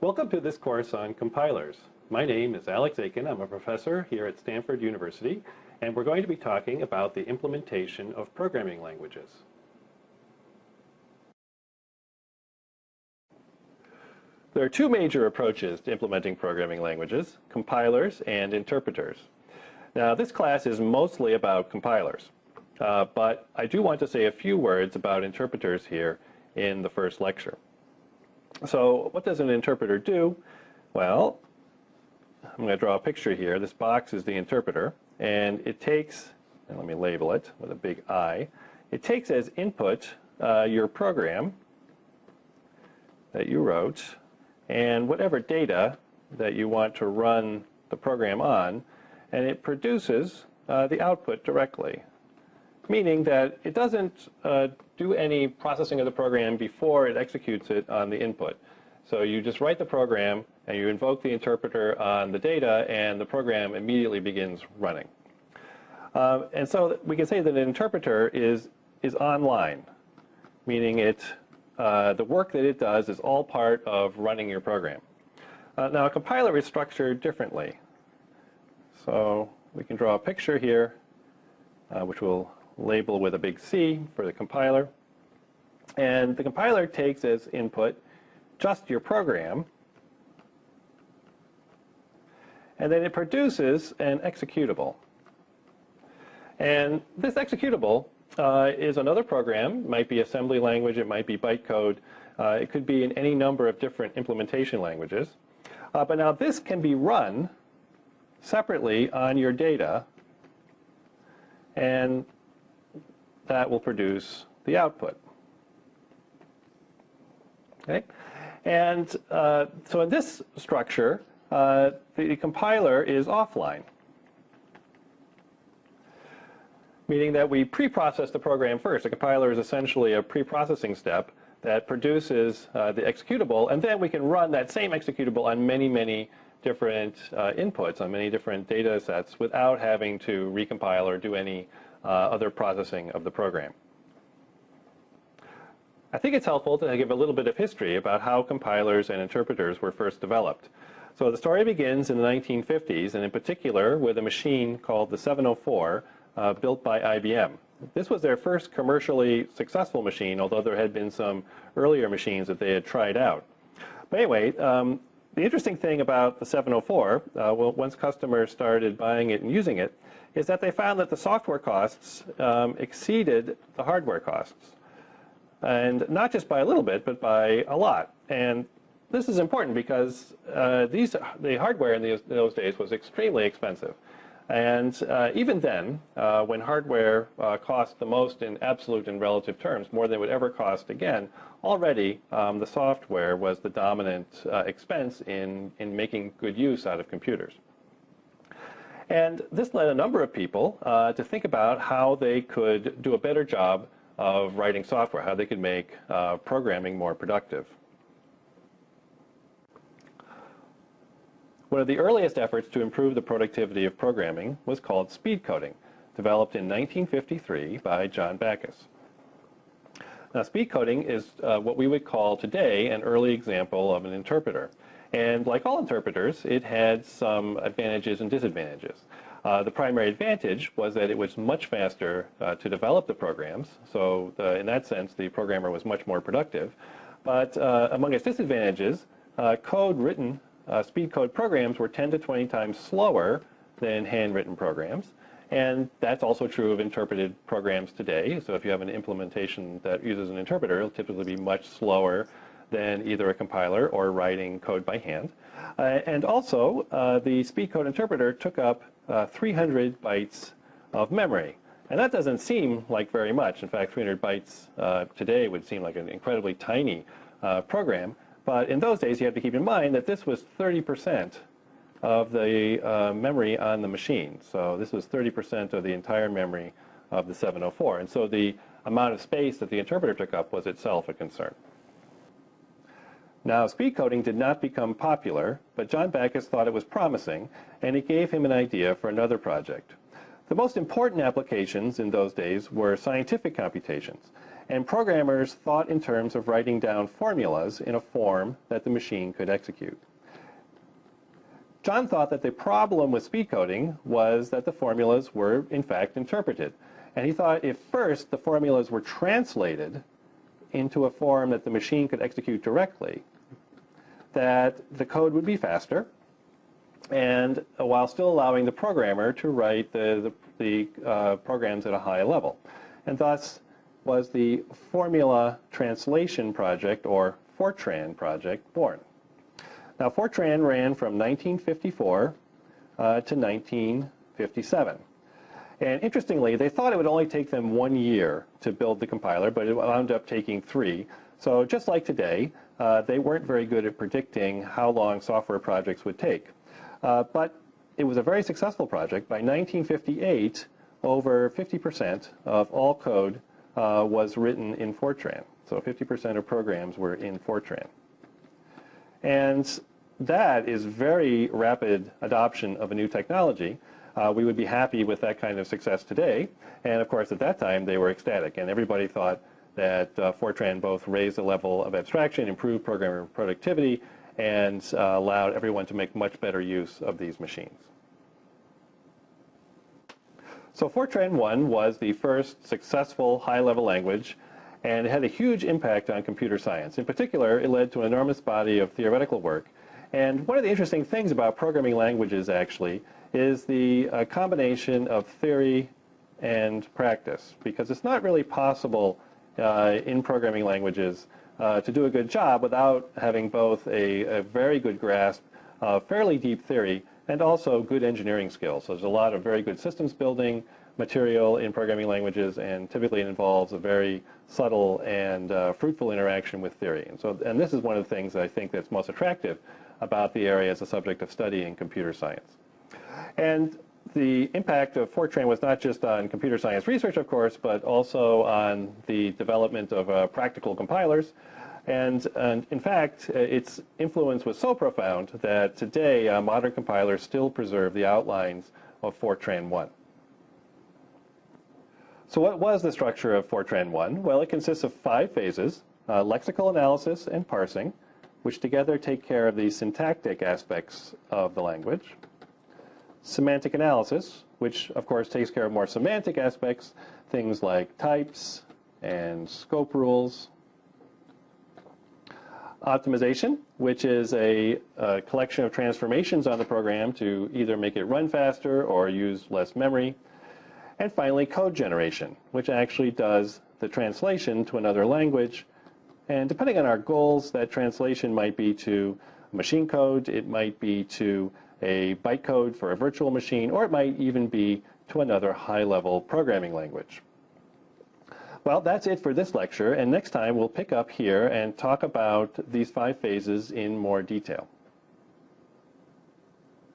Welcome to this course on compilers. My name is Alex Aiken. I'm a professor here at Stanford University, and we're going to be talking about the implementation of programming languages. There are two major approaches to implementing programming languages, compilers and interpreters. Now, this class is mostly about compilers, uh, but I do want to say a few words about interpreters here in the first lecture. So what does an interpreter do? Well, I'm going to draw a picture here. This box is the interpreter, and it takes, and let me label it with a big I, it takes as input uh, your program that you wrote and whatever data that you want to run the program on, and it produces uh, the output directly. Meaning that it doesn't uh, do any processing of the program before it executes it on the input. So you just write the program and you invoke the interpreter on the data and the program immediately begins running. Um, and so we can say that an interpreter is, is online, meaning it, uh, the work that it does is all part of running your program. Uh, now a compiler is structured differently. So we can draw a picture here, uh, which we'll label with a big C for the compiler. And the compiler takes as input just your program, and then it produces an executable. And this executable uh, is another program. It might be assembly language, it might be bytecode, uh, it could be in any number of different implementation languages. Uh, but now this can be run separately on your data, and that will produce the output. Okay? And uh, so in this structure, uh, the compiler is offline, meaning that we pre-process the program first. The compiler is essentially a pre-processing step that produces uh, the executable, and then we can run that same executable on many, many different uh, inputs, on many different data sets, without having to recompile or do any other processing of the program. I think it's helpful to give a little bit of history about how compilers and interpreters were first developed. So the story begins in the 1950s, and in particular with a machine called the 704, uh, built by IBM. This was their first commercially successful machine, although there had been some earlier machines that they had tried out. But anyway, um, the interesting thing about the 704, uh, once customers started buying it and using it, is that they found that the software costs um, exceeded the hardware costs and not just by a little bit, but by a lot. And this is important because uh, these, the hardware in, these, those days was extremely expensive. And uh, even then, uh, when hardware uh, cost the most in absolute and relative terms, more than it would ever cost again, already um, the software was the dominant uh, expense in, in making good use out of computers. And this led a number of people uh, to think about how they could do a better job of writing software, how they could make uh, programming more productive. One of the earliest efforts to improve the productivity of programming was called speed coding, developed in 1953 by John Backus. Now, speed coding is uh, what we would call today an early example of an interpreter. And like all interpreters, it had some advantages and disadvantages. Uh, the primary advantage was that it was much faster uh, to develop the programs. So the, in that sense, the programmer was much more productive. But uh, among its disadvantages, uh, code written, uh, speed code programs were 10 to 20 times slower than handwritten programs. And that's also true of interpreted programs today. So if you have an implementation that uses an interpreter, it'll typically be much slower than either a compiler or writing code by hand. Uh, and also, uh, the speed code interpreter took up uh, 300 bytes of memory. And that doesn't seem like very much. In fact, 300 bytes uh, today would seem like an incredibly tiny uh, program. But in those days, you have to keep in mind that this was 30% of the uh, memory on the machine. So this was 30% of the entire memory of the 704. And so the amount of space that the interpreter took up was itself a concern. Now, speed coding did not become popular, but John Backus thought it was promising, and it gave him an idea for another project. The most important applications in those days were scientific computations. And programmers thought in terms of writing down formulas in a form that the machine could execute. John thought that the problem with speed coding was that the formulas were, in fact, interpreted. And he thought if first the formulas were translated into a form that the machine could execute directly, that the code would be faster, and while still allowing the programmer to write the, the, the uh, programs at a high level. And thus was the Formula Translation Project, or Fortran project, born. Now, Fortran ran from 1954 uh, to 1957. And interestingly, they thought it would only take them one year to build the compiler, but it wound up taking three. So just like today, uh, they weren't very good at predicting how long software projects would take. Uh, but it was a very successful project. By 1958, over 50% of all code uh, was written in Fortran. So 50% of programs were in Fortran. And that is very rapid adoption of a new technology. Uh, we would be happy with that kind of success today. And of course, at that time, they were ecstatic. And everybody thought that uh, Fortran both raised the level of abstraction, improved programmer productivity, and uh, allowed everyone to make much better use of these machines. So Fortran 1 was the first successful high-level language and it had a huge impact on computer science. In particular, it led to an enormous body of theoretical work and one of the interesting things about programming languages, actually, is the uh, combination of theory and practice, because it's not really possible uh, in programming languages uh, to do a good job without having both a, a very good grasp of fairly deep theory and also good engineering skills. So there's a lot of very good systems building material in programming languages, and typically it involves a very subtle and uh, fruitful interaction with theory. And so, and this is one of the things I think that's most attractive about the area as a subject of study in computer science. And the impact of Fortran was not just on computer science research, of course, but also on the development of uh, practical compilers. And, and, in fact, uh, its influence was so profound that today uh, modern compilers still preserve the outlines of Fortran 1. So what was the structure of Fortran 1? Well, it consists of five phases, uh, lexical analysis and parsing, which together take care of the syntactic aspects of the language. Semantic analysis, which of course takes care of more semantic aspects, things like types and scope rules. Optimization, which is a, a collection of transformations on the program to either make it run faster or use less memory. And finally, code generation, which actually does the translation to another language and depending on our goals, that translation might be to machine code, it might be to a bytecode for a virtual machine, or it might even be to another high-level programming language. Well, that's it for this lecture, and next time we'll pick up here and talk about these five phases in more detail.